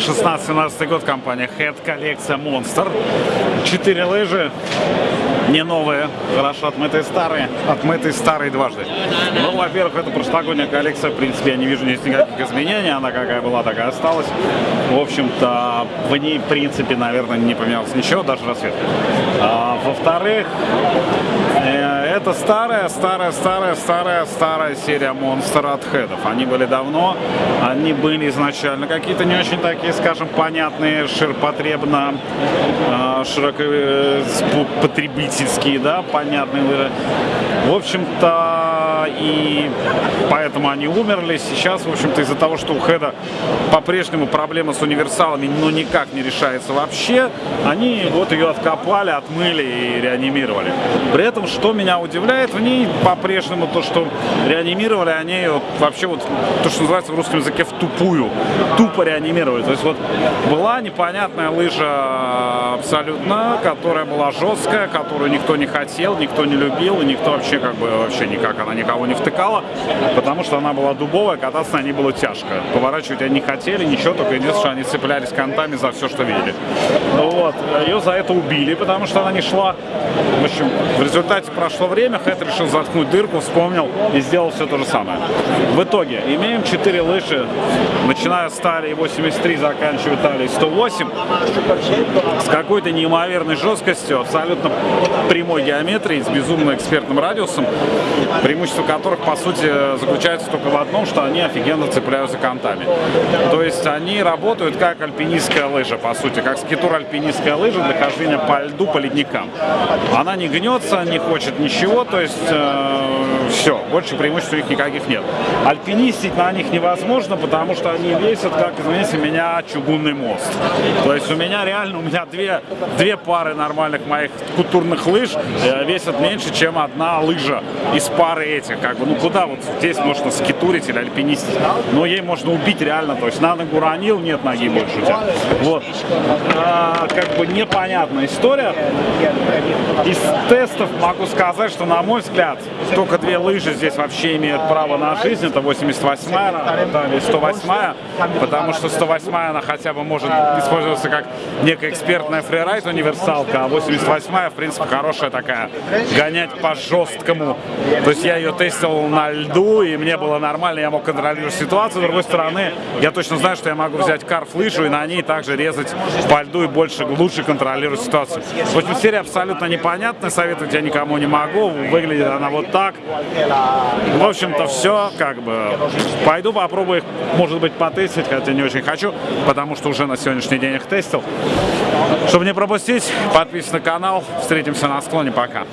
2016-17 год компания Head, коллекция Monster. Четыре лыжи, не новые, хорошо отмытые старые, отмытые старые дважды. Ну, во-первых, это прошлогодняя коллекция, в принципе, я не вижу здесь никаких изменений, она какая была, такая осталась. В общем-то, в ней, в принципе, наверное, не поменялось ничего, даже расцвет. А, во-вторых, это старая, старая, старая, старая, старая серия Monster от хедов. Они были давно, они были изначально какие-то не очень такие, скажем, понятные, ширпотребно, э, широко потребительские, да, понятные. В общем-то, и поэтому они умерли. Сейчас, в общем-то, из-за того, что у Хеда по-прежнему проблема с универсалами, ну, никак не решается вообще, они вот ее откопали, отмыли и реанимировали. При этом, что меня удивляет в ней, по-прежнему то, что реанимировали они ее вообще вот, то, что называется в русском языке, в тупую, тупо реанимировали. То есть вот была непонятная лыжа абсолютно, которая была жесткая, которую никто не хотел, никто не любил, и никто вообще как бы вообще никак, она никого не втыкала, потому что она была дубовая, кататься на ней было тяжко. Поворачивать они не хотели, ничего, только единственное, что они цеплялись контами за все, что видели. Ну вот, ее за это убили, потому что она не шла. В общем, в результате прошло время, Хэт решил заткнуть дырку, вспомнил и сделал все то же самое. В итоге имеем 4 лыжи, начиная с талии 83, заканчивая талией 108, с какой-то неимоверной жесткостью, абсолютно прямой геометрией, с безумно экспертным радиусом, преимущество которых, по сути, заключается только в одном, что они офигенно цепляются контами. То есть они работают как альпинистская лыжа, по сути, как скитур-альпинистская лыжа для хождения по льду, по ледникам. Она не гнется, не хочет ничего, то есть э, все, больше преимуществ у них никаких нет. Альпинистить на них невозможно, потому что они весят, как, извините меня, чугунный мост. То есть у меня реально, у меня две, две пары нормальных моих культурных лыж э, весят меньше, чем одна лыжа из пары этих. Как бы, ну куда вот здесь можно скитурить или альпинистить? Но ей можно убить реально, то есть на ногу ранил, нет ноги больше у тебя. Вот. А, как бы непонятная история. Из тестов могу сказать, что, на мой взгляд, только две лыжи здесь вообще имеют право на жизнь. Это 88-я, или 108-я, потому что 108-я, она хотя бы может использоваться как некая экспертная фрирайд универсалка, а 88-я, в принципе, хорошая такая, гонять по жесткому. То есть я ее тестил на льду, и мне было нормально, я мог контролировать ситуацию. С другой стороны, я точно знаю, что я могу взять карф-лыжу и на ней также резать по льду и больше, лучше контролировать ситуацию. В общем, серия абсолютно непонятная, советовать я никому не могу. Выглядит она вот так. В общем-то, все, как бы, пойду попробую их, может быть, потестить, хотя не очень хочу, потому что уже на сегодняшний день их тестил. Чтобы не пропустить, подписывайтесь на канал, встретимся на склоне, пока.